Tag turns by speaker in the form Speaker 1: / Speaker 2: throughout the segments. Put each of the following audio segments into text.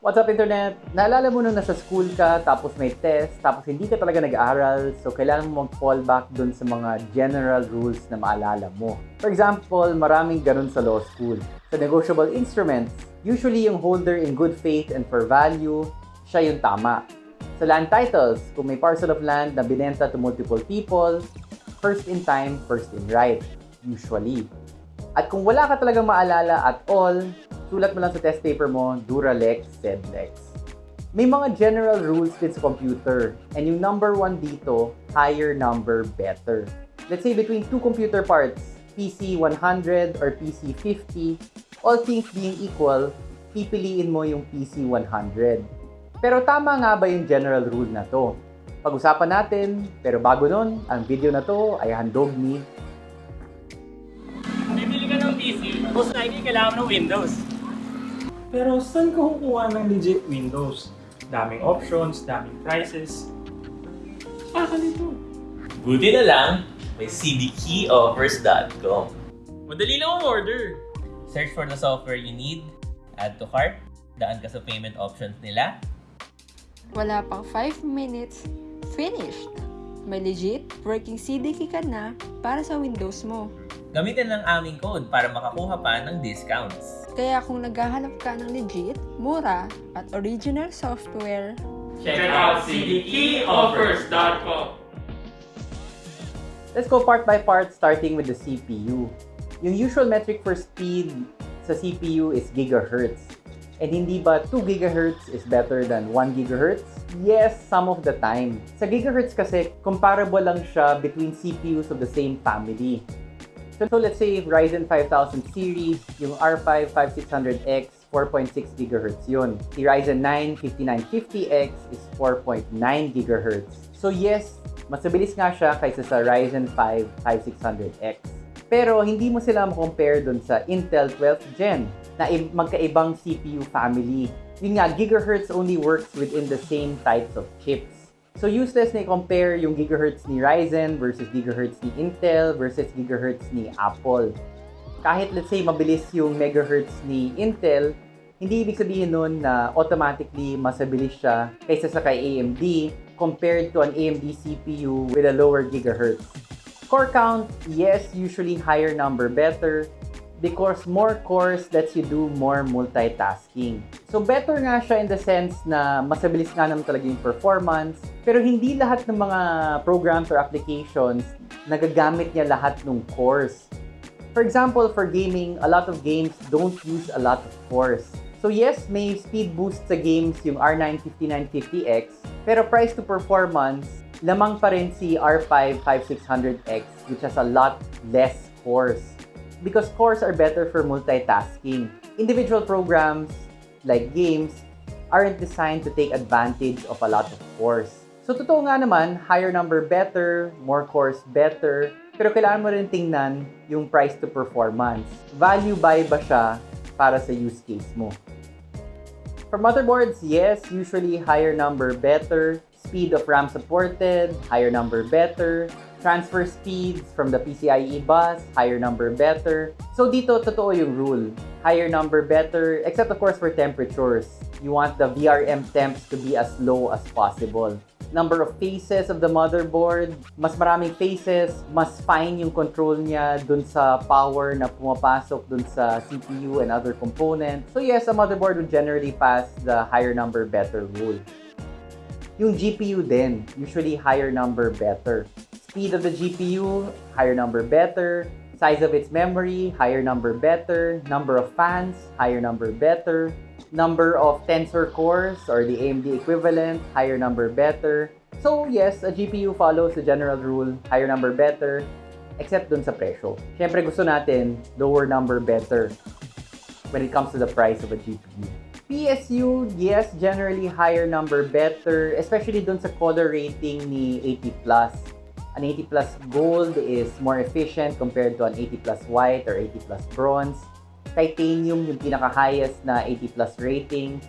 Speaker 1: What's up, Internet? Naalala mo nung nasa school ka, tapos may test, tapos hindi ka talaga nag-aaral, so kailangan mo mag-fall back dun sa mga general rules na maalala mo. For example, maraming ganun sa law school. Sa negotiable instruments, usually yung holder in good faith and for value, siya yung tama. Sa land titles, kung may parcel of land na binenta to multiple people, first in time, first in right. Usually. At kung wala ka talagang maalala at all, sulat mo lang sa test paper mo, Duralex, Sedlex. May mga general rules din sa computer. And yung number one dito, higher number better. Let's say between two computer parts, PC 100 or PC 50, all things being equal, pipiliin mo yung PC 100. Pero tama nga ba yung general rule na to? Pag-usapan natin, pero bago nun, ang video na to ay handog ni
Speaker 2: Bibili ka ng PC, most likely kailangan ng Windows.
Speaker 3: Pero saan ka kukuha ng legit Windows? Daming options, daming prices. Saka nito.
Speaker 4: Buti na lang, may cdkeyoffers.com.
Speaker 2: Madali lang ang order.
Speaker 4: Search for the software you need, add to cart, daan ka sa payment options nila,
Speaker 5: Wala pang 5 minutes, finished! May legit working CDK ka na para sa Windows mo.
Speaker 4: gamitin lang aming code para makakuha pa ng discounts.
Speaker 5: Kaya kung naghahanap ka ng legit, mura, at original software,
Speaker 2: Check out cdkeyoffers.com.
Speaker 1: Let's go part by part starting with the CPU. Yung usual metric for speed sa CPU is gigahertz. And hindi ba 2 gigahertz is better than 1 gigahertz? Yes, some of the time. Sa gigahertz kasi, comparable lang siya between CPUs of the same family. So, let's say Ryzen 5000 series, yung R5 5600X, 4.6 gigahertz yun. Si Ryzen 9 5950X is 4.9 gigahertz. So yes, mas mabilis nga siya kaysa sa Ryzen 5 5600X. Pero hindi mo sila ma-compare dun sa Intel 12th Gen na magkaibang CPU family. Yun nga, gigahertz only works within the same types of chips. So useless na i-compare yung gigahertz ni Ryzen versus gigahertz ni Intel versus gigahertz ni Apple. Kahit let's say mabilis yung megahertz ni Intel, hindi ibig sabihin nun na automatically mas mabilis siya kaysa sa kay AMD compared to an AMD CPU with a lower gigahertz. Core count, yes, usually higher number better because more cores lets you do more multitasking. So better nga siya in the sense na mas mabilis nga naman talaga yung performance, pero hindi lahat ng mga programs or applications nagagamit niya lahat ng cores. For example, for gaming, a lot of games don't use a lot of cores. So yes, may speed boost sa games yung R9 5950X, pero price to performance, lamang pa rin si R5 5600X which has a lot less cores. Because cores are better for multitasking. Individual programs, like games, aren't designed to take advantage of a lot of cores. So totoo nga naman, higher number better, more cores better, pero kailangan mo rin tingnan yung price to performance. Value buy ba siya para sa use case mo? For motherboards, yes, usually higher number better, speed of RAM supported, higher number better, transfer speeds from the PCIe bus, higher number better. So dito, totoo yung rule. Higher number better, except of course for temperatures. You want the VRM temps to be as low as possible. Number of phases of the motherboard, mas maraming phases, mas fine yung control niya dun sa power na pumapasok dun sa CPU and other components. So yes, a motherboard would generally pass the higher number better rule. Yung GPU din, usually higher number better. Speed of the GPU, higher number better. Size of its memory, higher number better. Number of fans, higher number better. Number of tensor cores or the AMD equivalent, higher number better. So yes, a GPU follows the general rule, higher number better, except dun sa presyo. Siyempre gusto natin lower number better when it comes to the price of a GPU. PSU, yes, generally higher number better, especially dun sa color rating ni 80+. An 80 plus gold is more efficient compared to an 80 plus white or 80 plus bronze. Titanium yung pinaka-highest na 80 plus rating.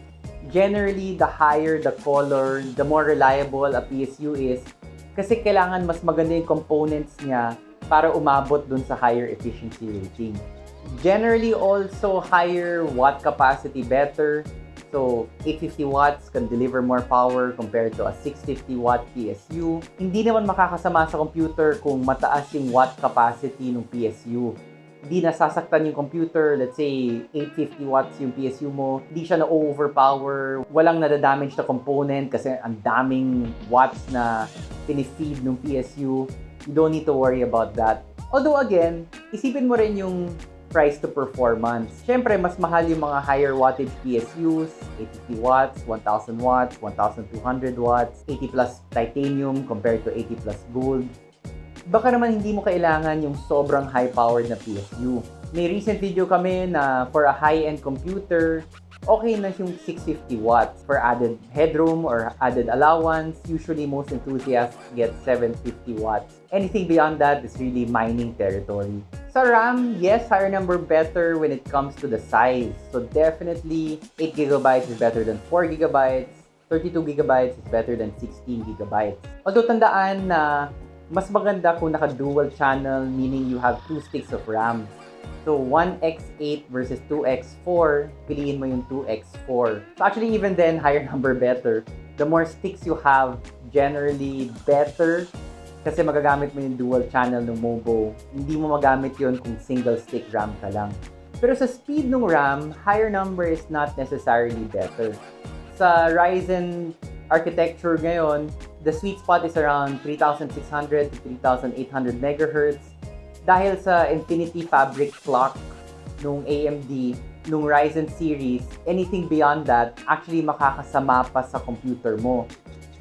Speaker 1: Generally, the higher the color, the more reliable a PSU is kasi kailangan mas maganda yung components niya para umabot dun sa higher efficiency rating. Generally also higher watt capacity better. So, 850 watts can deliver more power compared to a 650 watt PSU. Hindi naman makakasama sa computer kung mataas yung watt capacity ng PSU. Hindi nasasaktan yung computer, let's say 850 watts yung PSU mo, hindi siya na-overpower, walang nadadamage na component kasi ang daming watts na pinifeed ng PSU. You don't need to worry about that. Although again, isipin mo rin yung price to performance. Siyempre, mas mahal yung mga higher wattage PSUs, 850 watts, 1000 watts, 1200 watts, 80 plus titanium compared to 80 plus gold. Baka naman hindi mo kailangan yung sobrang high-powered na PSU. May recent video kami na for a high-end computer, okay na yung 650 watts. For added headroom or added allowance, usually most enthusiasts get 750 watts. Anything beyond that is really mining territory. Sa RAM, yes, higher number better when it comes to the size. So definitely 8 gigabytes is better than 4 gigabytes. 32 gigabytes is better than 16 gigabytes. Although tandaan na mas maganda kung naka-dual channel, meaning you have two sticks of RAM. So 1x8 versus 2x4, piliin mo yung 2x4. So actually even then, higher number better. The more sticks you have, generally better kasi magagamit mo yung dual channel ng Mobo. Hindi mo magamit yon kung single stick RAM ka lang. Pero sa speed ng RAM, higher number is not necessarily better. Sa Ryzen architecture ngayon, the sweet spot is around 3600 to 3800 megahertz. Dahil sa Infinity Fabric clock nung AMD, nung Ryzen series, anything beyond that actually makakasama pa sa computer mo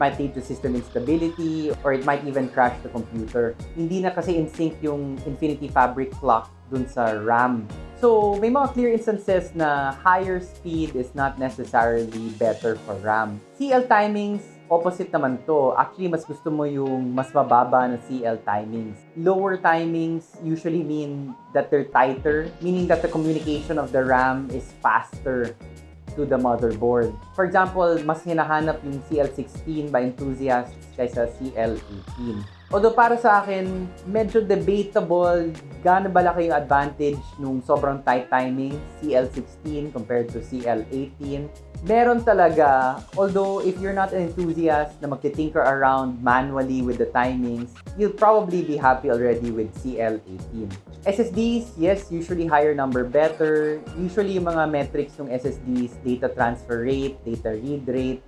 Speaker 1: might lead to system instability or it might even crash the computer. Hindi na kasi in sync yung Infinity Fabric clock dun sa RAM. So, may mga clear instances na higher speed is not necessarily better for RAM. CL timings, opposite naman to. Actually, mas gusto mo yung mas mababa na CL timings. Lower timings usually mean that they're tighter, meaning that the communication of the RAM is faster to the motherboard. For example, mas hinahanap yung CL16 by enthusiasts kaysa CL18. Although para sa akin, medyo debatable gaano ba laki yung advantage nung sobrang tight timing CL16 compared to CL18. Meron talaga, although if you're not an enthusiast na magtitinker around manually with the timings, you'll probably be happy already with CL18. SSDs, yes, usually higher number better. Usually yung mga metrics ng SSDs, data transfer rate, data read rate,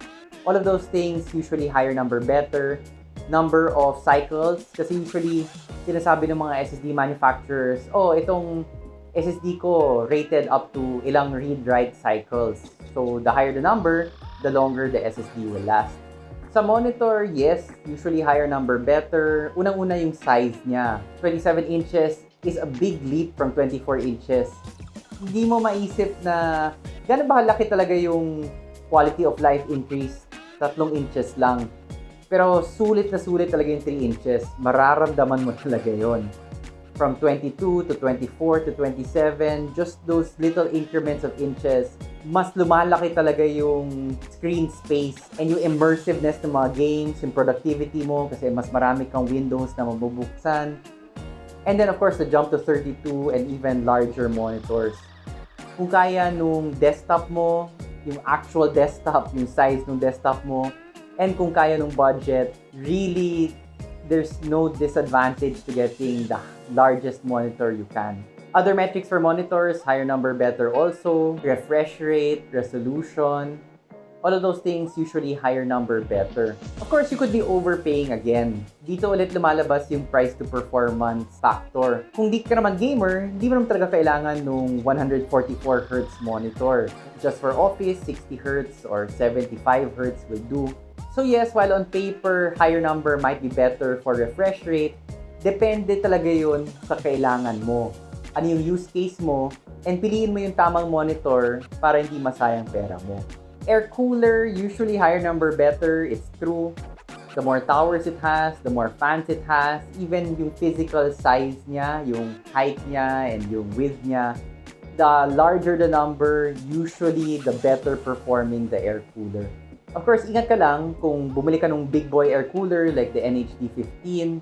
Speaker 1: all of those things, usually higher number better. Number of cycles, kasi usually sinasabi ng mga SSD manufacturers, oh, itong SSD ko rated up to ilang read-write cycles. So, the higher the number, the longer the SSD will last. Sa monitor, yes, usually higher number better. Unang-una yung size niya. 27 inches is a big leap from 24 inches. Hindi mo maisip na gano'n ba laki talaga yung quality of life increase? Tatlong inches lang. Pero sulit na sulit talaga yung 3 inches. Mararamdaman mo talaga yon From 22 to 24 to 27, just those little increments of inches, mas lumalaki talaga yung screen space and yung immersiveness ng mga games, yung productivity mo kasi mas marami kang windows na mabubuksan. And then of course, the jump to 32 and even larger monitors. Kung kaya nung desktop mo, yung actual desktop, yung size ng desktop mo, and kung kaya nung budget, really, there's no disadvantage to getting the largest monitor you can. Other metrics for monitors, higher number better also, refresh rate, resolution, all of those things usually higher number better. Of course, you could be overpaying again. Dito ulit lumalabas yung price to performance factor. Kung di ka naman gamer, di mo naman talaga kailangan nung 144Hz monitor. Just for office, 60Hz or 75Hz will do. So yes, while on paper, higher number might be better for refresh rate, depende talaga yun sa kailangan mo. Ano yung use case mo, and piliin mo yung tamang monitor para hindi masayang pera mo. Air cooler, usually higher number better, it's true. The more towers it has, the more fans it has, even yung physical size niya, yung height niya, and yung width niya, the larger the number, usually the better performing the air cooler. Of course, ingat ka lang kung bumili ka ng big boy air cooler like the NHD15,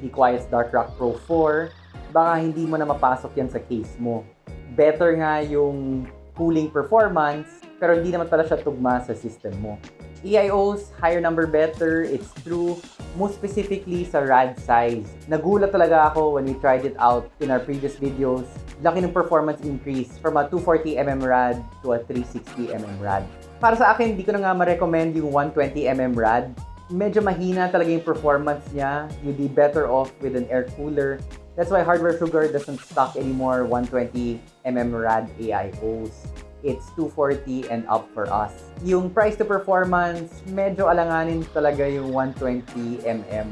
Speaker 1: the Quiet's Dark Rock Pro 4, baka hindi mo na mapasok yan sa case mo. Better nga yung cooling performance pero hindi naman pala siya tugma sa system mo. EIOs, higher number better, it's true. Most specifically sa rad size. Nagulat talaga ako when we tried it out in our previous videos. Laki ng performance increase from a 240mm rad to a 360mm rad. Para sa akin, hindi ko na nga ma-recommend yung 120mm rad. Medyo mahina talaga yung performance niya. You'd be better off with an air cooler. That's why Hardware Sugar doesn't stock anymore 120mm rad AIOs it's 240 and up for us. Yung price to performance, medyo alanganin talaga yung 120mm.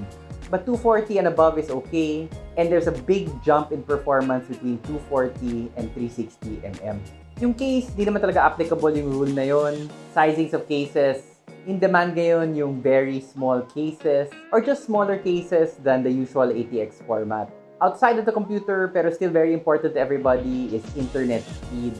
Speaker 1: But 240 and above is okay. And there's a big jump in performance between 240 and 360mm. Yung case, di naman talaga applicable yung rule na yon. Sizings of cases, in demand ngayon yung very small cases or just smaller cases than the usual ATX format. Outside of the computer, pero still very important to everybody, is internet speed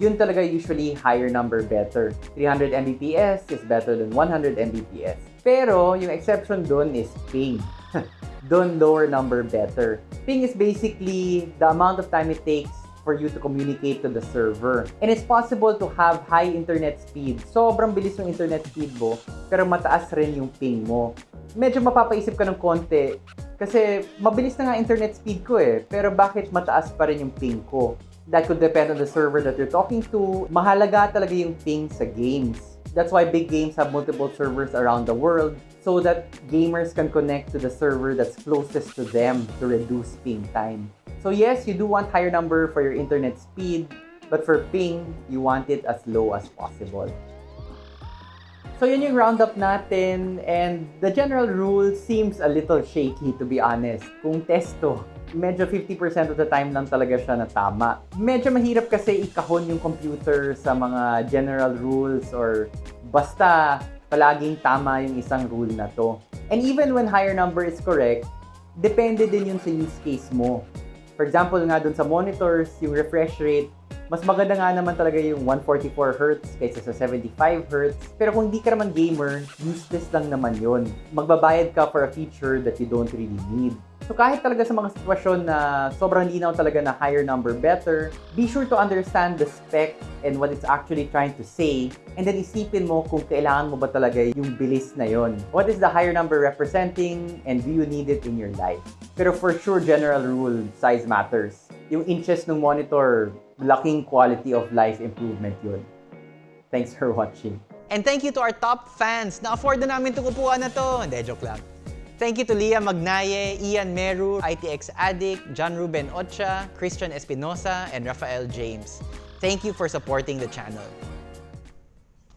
Speaker 1: yun talaga usually higher number better. 300 Mbps is better than 100 Mbps. Pero yung exception dun is ping. dun lower number better. Ping is basically the amount of time it takes for you to communicate to the server. And it's possible to have high internet speed. Sobrang bilis ng internet speed mo, pero mataas rin yung ping mo. Medyo mapapaisip ka ng konti, kasi mabilis na nga internet speed ko eh, pero bakit mataas pa rin yung ping ko? that could depend on the server that you're talking to. Mahalaga talaga yung ping sa games. That's why big games have multiple servers around the world so that gamers can connect to the server that's closest to them to reduce ping time. So yes, you do want higher number for your internet speed, but for ping, you want it as low as possible. So yun yung roundup natin and the general rule seems a little shaky to be honest. Kung testo, medyo 50% of the time lang talaga siya na tama. Medyo mahirap kasi ikahon yung computer sa mga general rules or basta palaging tama yung isang rule na to. And even when higher number is correct, depende din yun sa use case mo. For example nga dun sa monitors, yung refresh rate, mas maganda nga naman talaga yung 144Hz kaysa sa 75Hz. Pero kung hindi ka naman gamer, useless lang naman yun. Magbabayad ka for a feature that you don't really need. So kahit talaga sa mga sitwasyon na sobrang linaw talaga na higher number better, be sure to understand the spec and what it's actually trying to say and then isipin mo kung kailangan mo ba talaga yung bilis na yon. What is the higher number representing and do you need it in your life? Pero for sure, general rule, size matters. Yung inches ng monitor, laking quality of life improvement yun. Thanks for watching.
Speaker 6: And thank you to our top fans. Na-afford na namin itong upuan na to. Hindi, joke lang. Thank you to Leah Magnaye, Ian Meru, ITX Addict, John Ruben Ocha, Christian Espinosa, and Rafael James. Thank you for supporting the channel.